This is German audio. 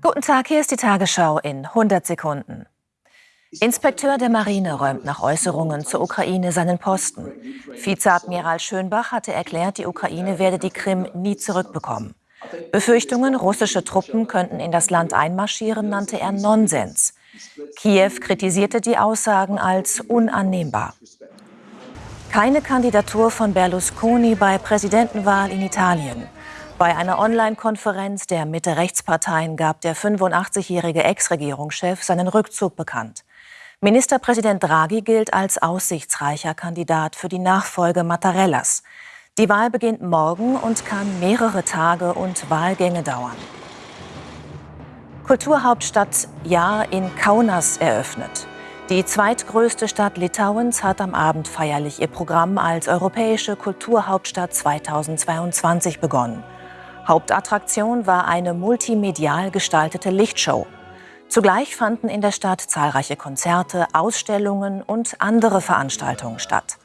Guten Tag, hier ist die Tagesschau in 100 Sekunden. Inspekteur der Marine räumt nach Äußerungen zur Ukraine seinen Posten. Vizeadmiral Schönbach hatte erklärt, die Ukraine werde die Krim nie zurückbekommen. Befürchtungen, russische Truppen könnten in das Land einmarschieren, nannte er Nonsens. Kiew kritisierte die Aussagen als unannehmbar. Keine Kandidatur von Berlusconi bei Präsidentenwahl in Italien. Bei einer Online-Konferenz der Mitte-Rechtsparteien gab der 85-jährige Ex-Regierungschef seinen Rückzug bekannt. Ministerpräsident Draghi gilt als aussichtsreicher Kandidat für die Nachfolge Mattarellas. Die Wahl beginnt morgen und kann mehrere Tage und Wahlgänge dauern. Kulturhauptstadt Jahr in Kaunas eröffnet. Die zweitgrößte Stadt Litauens hat am Abend feierlich ihr Programm als europäische Kulturhauptstadt 2022 begonnen. Hauptattraktion war eine multimedial gestaltete Lichtshow. Zugleich fanden in der Stadt zahlreiche Konzerte, Ausstellungen und andere Veranstaltungen statt.